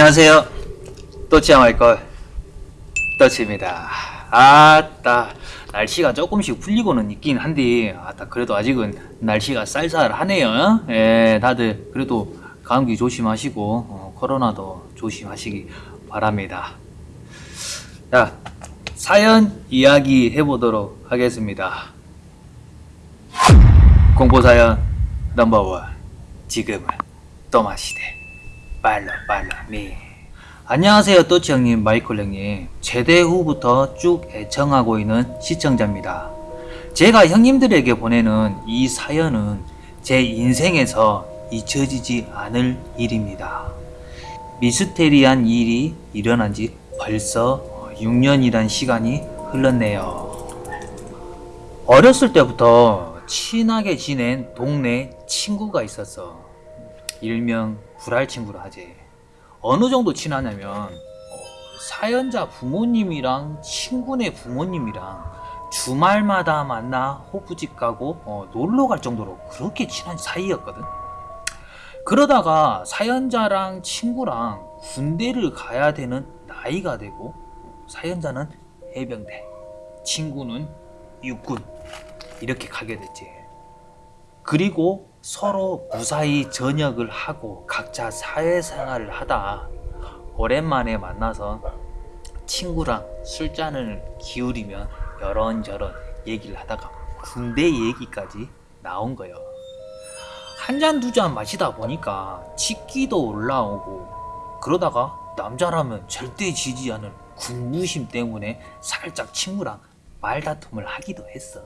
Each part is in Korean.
안녕하세요. 또치야 말걸 또치입니다. 아따 날씨가 조금씩 풀리고는 있긴 한데 아따 그래도 아직은 날씨가 쌀쌀하네요. 예, 다들 그래도 감기 조심하시고 어, 코로나도 조심하시기 바랍니다. 자 사연 이야기 해보도록 하겠습니다. 공포사연 넘버원 지금은 또마시대 빨라 빨라. 미 안녕하세요 또치 형님 마이클 형님. 제대 후부터 쭉 애청하고 있는 시청자입니다. 제가 형님들에게 보내는 이 사연은 제 인생에서 잊혀지지 않을 일입니다. 미스테리한 일이 일어난 지 벌써 6년이란 시간이 흘렀네요. 어렸을 때부터 친하게 지낸 동네 친구가 있었어. 일명 불알 친구라 하지. 어느 정도 친하냐면 어, 사연자 부모님이랑 친구네 부모님이랑 주말마다 만나 호프집 가고 어, 놀러 갈 정도로 그렇게 친한 사이였거든. 그러다가 사연자랑 친구랑 군대를 가야 되는 나이가 되고 사연자는 해병대, 친구는 육군 이렇게 가게 됐지. 그리고 서로 무사히 전역을 하고 각자 사회생활을 하다 오랜만에 만나서 친구랑 술잔을 기울이며 여런저런 얘기를 하다가 군대 얘기까지 나온 거예요. 한 잔 두 잔 마시다 보니까 치기도 올라오고 그러다가 남자라면 절대 지지 않을 군부심 때문에 살짝 친구랑 말다툼을 하기도 했어.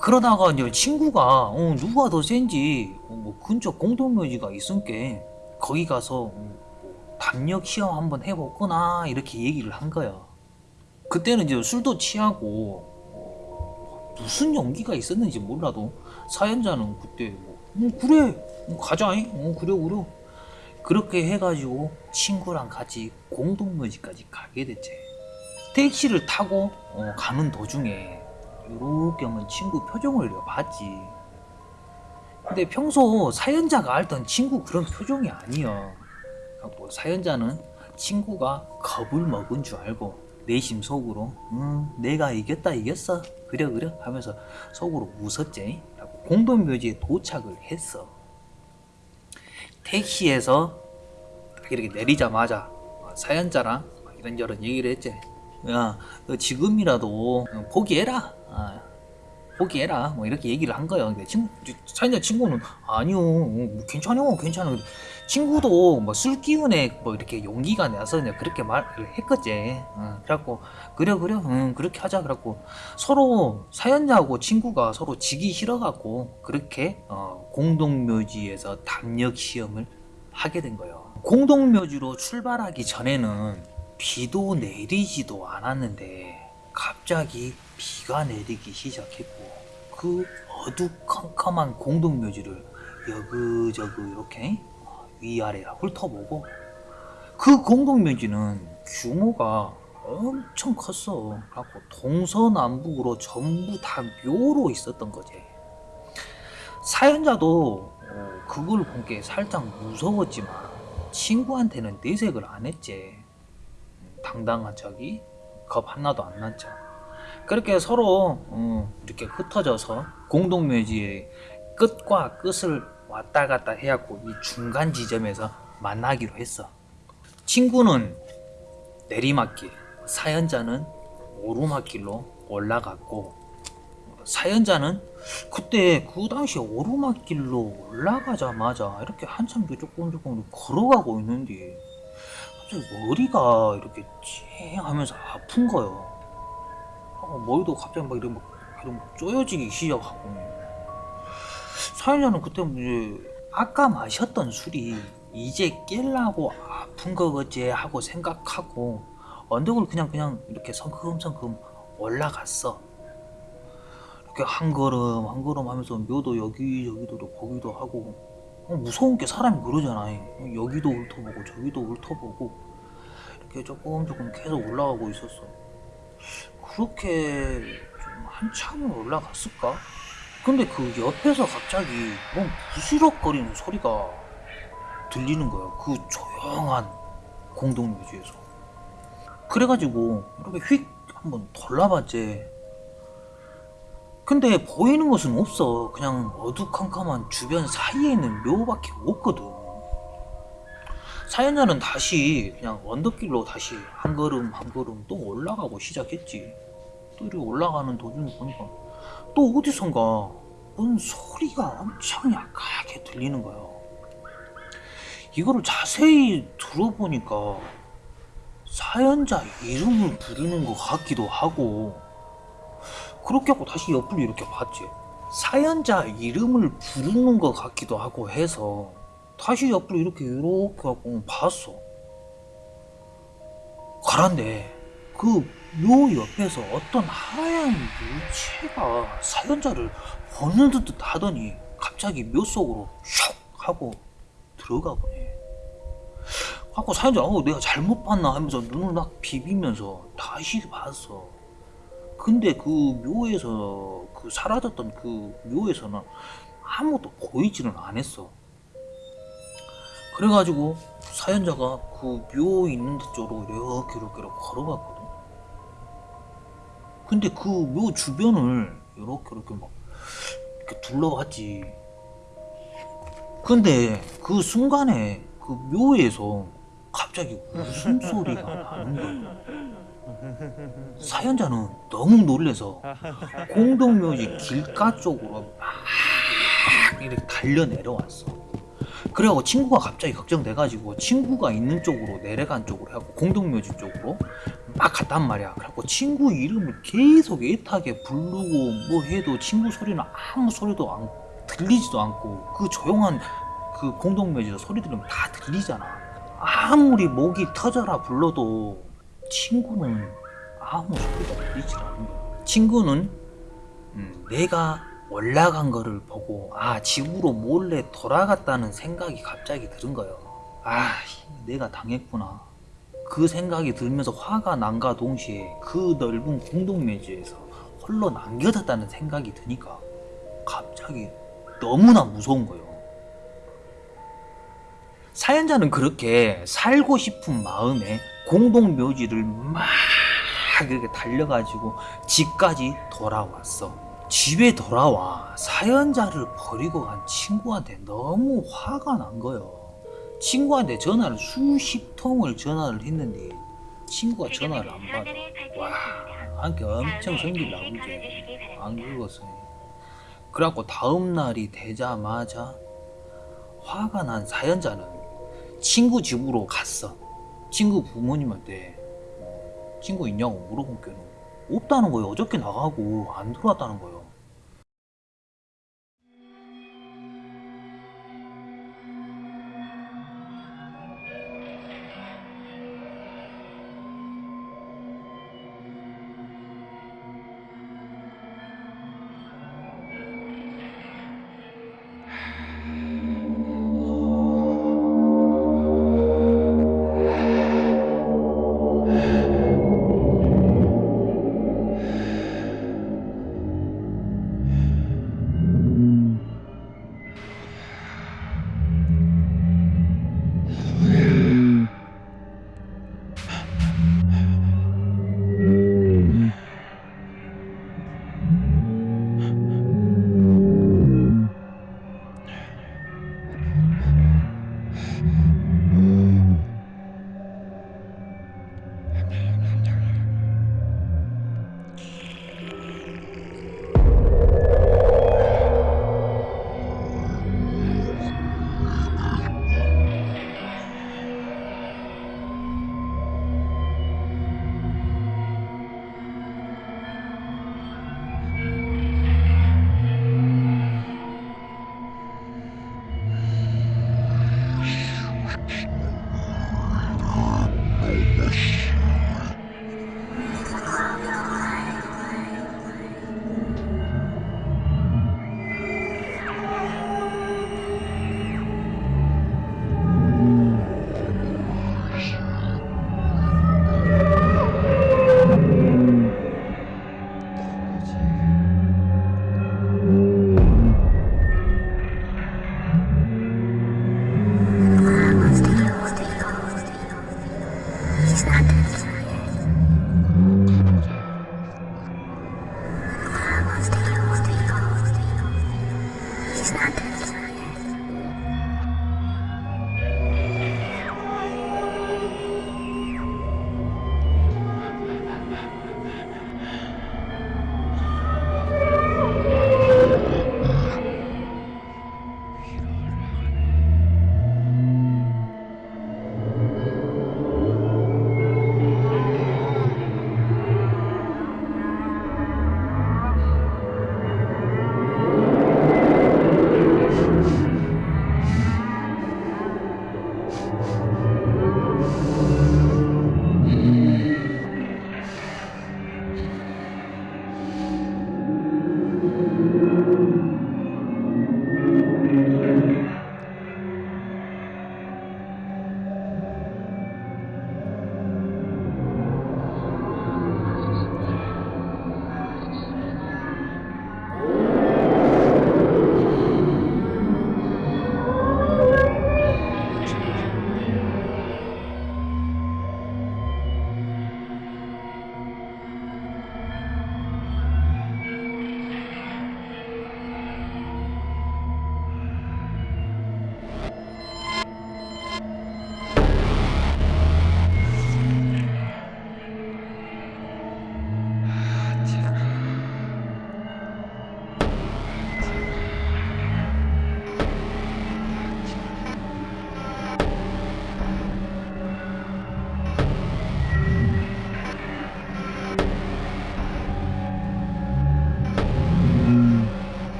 그러다가 이제 친구가 어, 누가 더 센지 어, 뭐 근처 공동묘지가 있으니까 거기 가서 어, 뭐 담력 시험 한번 해보거나 이렇게 얘기를 한 거야. 그때는 이제 술도 취하고 어, 무슨 연기가 있었는지 몰라도 사연자는 그때 뭐, 어, 그래 어, 가자잉 어, 그래 그래 그렇게 해가지고 친구랑 같이 공동묘지까지 가게 됐지. 택시를 타고 어, 가는 도중에 요렇게 한번 친구 표정을 봤지. 근데 평소 사연자가 알던 친구 그런 표정이 아니야. 뭐 사연자는 친구가 겁을 먹은 줄 알고 내심 속으로 음 내가 이겼다 이겼어 그래 그래 하면서 속으로 웃었지. 라고 공동묘지에 도착을 했어. 택시에서 이렇게 내리자마자 사연자랑 이런저런 얘기를 했지. 야, 너 지금이라도 포기해라. 아, 포기해라. 뭐 이렇게 얘기를 한 거예요. 근데 친구, 사연자 친구는 아니요, 뭐 괜찮아요, 괜찮아. 친구도 뭐 술 기운에 뭐 이렇게 용기가 나서 그렇게 말을 했겠지. 어, 그래갖고 그래 그래, 응, 그렇게 하자. 그래갖고 서로 사연자하고 친구가 서로 지기 싫어갖고 그렇게 어, 공동묘지에서 담력 시험을 하게 된 거예요. 공동묘지로 출발하기 전에는 비도 내리지도 않았는데 갑자기 비가 내리기 시작했고 그 어두컴컴한 공동묘지를 여그저그 이렇게 위아래 훑어보고 그 공동묘지는 규모가 엄청 컸어. 그래갖고 동서남북으로 전부 다 묘로 있었던 거지. 사연자도 어, 그걸 본 게 살짝 무서웠지만 친구한테는 내색을 안 했지. 당당한 척이 겁 하나도 안 났죠. 그렇게 서로 어, 이렇게 흩어져서 공동묘지의 끝과 끝을 왔다 갔다 해갖고 이 중간 지점에서 만나기로 했어. 친구는 내리막길, 사연자는 오르막길로 올라갔고 사연자는 그때 그 당시 오르막길로 올라가자마자 이렇게 한참 조금 조금 걸어가고 있는데 갑자기 머리가 이렇게 쨍 하면서 아픈 거예요. 어, 머리도 갑자기 막 이렇게 막, 막 쪼여지기 시작하고. 사연자는 그때 뭐 이제 아까 마셨던 술이 이제 깰라고 아픈 거겠지 하고 생각하고 언덕을 그냥 그냥 이렇게 성큼성큼 올라갔어. 이렇게 한 걸음 한 걸음 하면서 묘도 여기 저기도 거기도 하고 어, 무서운 게 사람이 그러잖아. 여기도 훑어보고 저기도 훑어보고 이렇게 조금 조금 계속 올라가고 있었어. 그렇게 좀 한참을 올라갔을까? 근데 그 옆에서 갑자기 뭔 부스럭거리는 소리가 들리는 거예요. 그 조용한 공동묘지에서. 그래가지고 이렇게 휙 한번 돌아봤지. 근데 보이는 것은 없어. 그냥 어두컴컴한 주변 사이에 있는 묘밖에 없거든. 사연자는 다시 그냥 언덕길로 다시 한 걸음 한 걸음 또 올라가고 시작했지. 또 이렇게 올라가는 도중에 보니까 또 어디선가 뭔 소리가 엄청 약하게 들리는 거예요. 이거를 자세히 들어보니까 사연자 이름을 부르는 것 같기도 하고 그렇게 하고 다시 옆을 이렇게 봤지. 사연자 이름을 부르는 것 같기도 하고 해서 다시 옆을 이렇게 이렇게 하고 봤어. 그런데 그 묘 옆에서 어떤 하얀 물체가 사연자를 보는 듯 하더니 갑자기 묘 속으로 슉 하고 들어가 보네. 하고 사연자 어 내가 잘못 봤나 하면서 눈을 막 비비면서 다시 봤어. 근데 그 묘에서 그 사라졌던 그 묘에서는 아무것도 보이지는 않았어. 그래가지고 사연자가 그 묘 있는 데 쪽으로 이렇게 이렇게 걸어갔거든. 근데 그묘 주변을 이렇게 이렇게 막 이렇게 둘러봤지. 근데 그 순간에 그 묘에서 갑자기 웃음소리가 나는 거예요. 사연자는 너무 놀래서 공동묘지 길가 쪽으로 막 이렇게 달려 내려왔어. 그래갖고 친구가 갑자기 걱정돼가지고 친구가 있는 쪽으로 내려간 쪽으로 해갖고 공동묘지 쪽으로 막 갔단 말이야. 그래갖고 친구 이름을 계속 애타게 부르고 뭐 해도 친구 소리는 아무 소리도 안 들리지도 않고 그 조용한 그 공동묘지에서 소리 들으면 다 들리잖아. 아무리 목이 터져라 불러도 친구는 아무 소리가 들리지 않는 거야. 친구는 음, 내가 올라간 거를 보고 아 집으로 몰래 돌아갔다는 생각이 갑자기 들은 거예요. 아 내가 당했구나. 그 생각이 들면서 화가 난가 동시에 그 넓은 공동묘지에서 홀로 남겨졌다는 생각이 드니까 갑자기 너무나 무서운 거예요. 사연자는 그렇게 살고 싶은 마음에 공동묘지를 막 이렇게 달려가지고 집까지 돌아왔어. 집에 돌아와 사연자를 버리고 간 친구한테 너무 화가 난 거예요. 친구한테 전화를 수십 통을 전화를 했는데 친구가 전화를 안 받아. 와, 한테 엄청 성질 나오지. 안 긁었어. 그래갖고 다음 날이 되자마자 화가 난 사연자는 친구 집으로 갔어. 친구 부모님한테 어, 친구 있냐고 물어본 게는 없다는 거예요. 어저께 나가고 안 들어왔다는 거예요.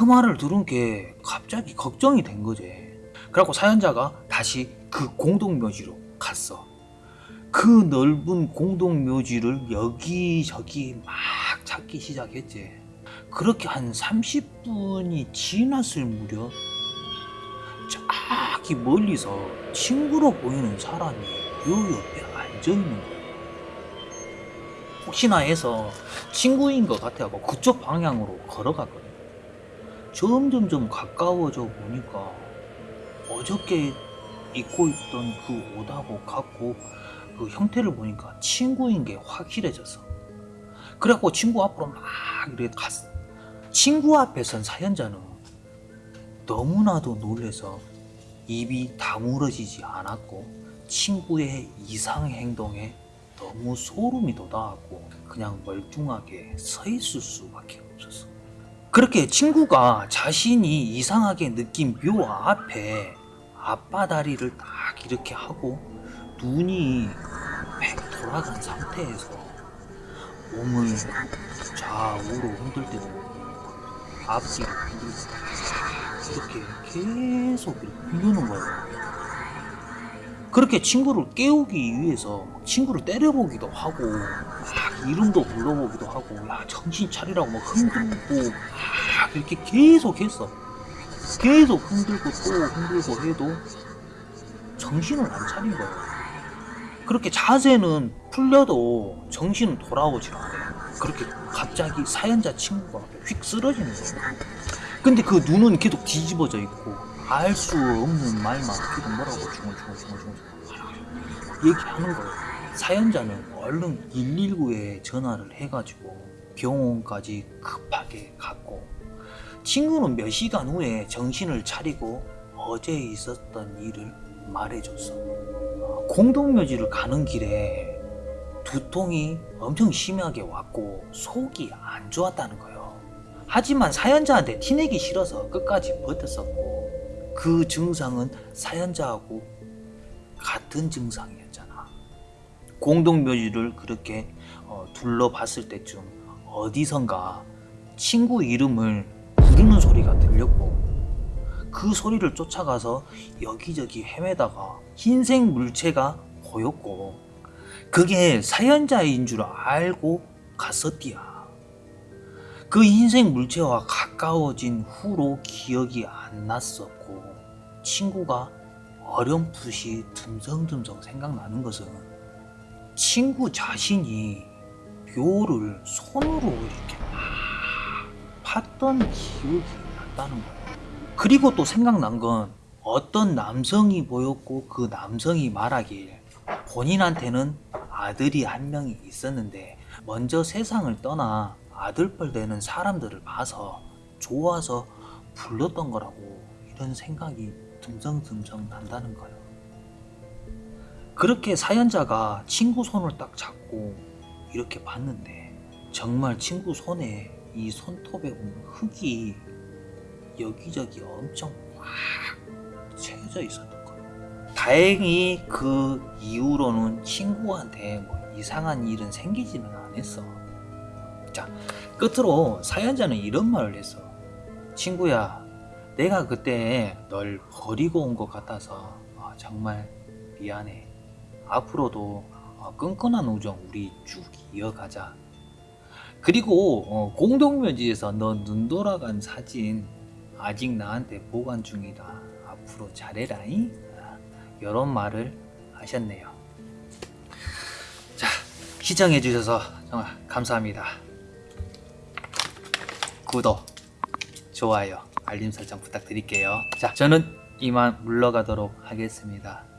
그 말을 들은 게 갑자기 걱정이 된 거지. 그래갖고 사연자가 다시 그 공동묘지로 갔어. 그 넓은 공동묘지를 여기저기 막 찾기 시작했지. 그렇게 한 30분이 지났을 무렵 저기 멀리서 친구로 보이는 사람이 요 옆에 앉아 있는 거야. 혹시나 해서 친구인 것 같아갖고 그쪽 방향으로 걸어갔거든. 점점점 가까워져 보니까 어저께 입고 있던 그 옷하고 같고 그 형태를 보니까 친구인 게 확실해졌어. 그래갖고 친구 앞으로 막 이렇게 갔어. 친구 앞에 선 사연자는 너무나도 놀래서 입이 다물어지지 않았고 친구의 이상 행동에 너무 소름이 돋아갖고 그냥 멀뚱하게 서 있을 수밖에 없었어. 그렇게 친구가 자신이 이상하게 느낀 묘 앞에 앞바다리를 딱 이렇게 하고 눈이 팩 돌아간 상태에서 몸을 좌우로 흔들 때도 앞뒤로 흔들고 이렇게 계속 이렇게 흔드는 거예요. 그렇게 친구를 깨우기 위해서 친구를 때려보기도 하고 막 이름도 불러보기도 하고 야 정신 차리라고 막 흔들고 막 이렇게 계속 했어. 계속 흔들고 또 흔들고 해도 정신을 안 차린 거예요 그렇게 자세는 풀려도 정신은 돌아오질 않아요 그렇게 갑자기 사연자 친구가 휙 쓰러지는 거예요 근데 그 눈은 계속 뒤집어져 있고 알 수 없는 말만 계속 뭐라고 중얼중얼중얼중얼 얘기하는 거예요. 사연자는 얼른 119에 전화를 해가지고 병원까지 급하게 갔고 친구는 몇 시간 후에 정신을 차리고 어제 있었던 일을 말해줬어. 공동묘지를 가는 길에 두통이 엄청 심하게 왔고 속이 안 좋았다는 거예요. 하지만 사연자한테 티내기 싫어서 끝까지 버텼었고 그 증상은 사연자하고 같은 증상이었잖아. 공동묘지를 그렇게 어, 둘러봤을 때쯤 어디선가 친구 이름을 부르는 소리가 들렸고 그 소리를 쫓아가서 여기저기 헤매다가 흰색 물체가 보였고 그게 사연자인 줄 알고 갔었디야. 그 흰색 물체와 가까워진 후로 기억이 안 났었고 친구가 어렴풋이 듬성듬성 생각나는 것은 친구 자신이 묘를 손으로 이렇게 막 팠던 기억이 났다는 거예요. 그리고 또 생각난 건 어떤 남성이 보였고 그 남성이 말하길 본인한테는 아들이 한 명이 있었는데 먼저 세상을 떠나 아들뻘 되는 사람들을 봐서 좋아서 불렀던 거라고 이런 생각이 듬성듬성 난다는 거예요. 그렇게 사연자가 친구 손을 딱 잡고 이렇게 봤는데 정말 친구 손에 이 손톱에 보면 흙이 여기저기 엄청 꽉 채워져 있었던 거예요. 다행히 그 이후로는 친구한테 뭐 이상한 일은 생기지는 않았어. 자, 끝으로 사연자는 이런 말을 했어. 친구야, 내가 그때 널 버리고 온 것 같아서 아, 정말 미안해. 앞으로도 어, 끈끈한 우정 우리 쭉 이어가자. 그리고 어, 공동묘지에서 너 눈 돌아간 사진 아직 나한테 보관 중이다. 앞으로 잘해라잉. 아, 이런 말을 하셨네요. 자, 시청해 주셔서 정말 감사합니다. 구독, 좋아요, 알림 설정 부탁드릴게요. 자, 저는 이만 물러가도록 하겠습니다.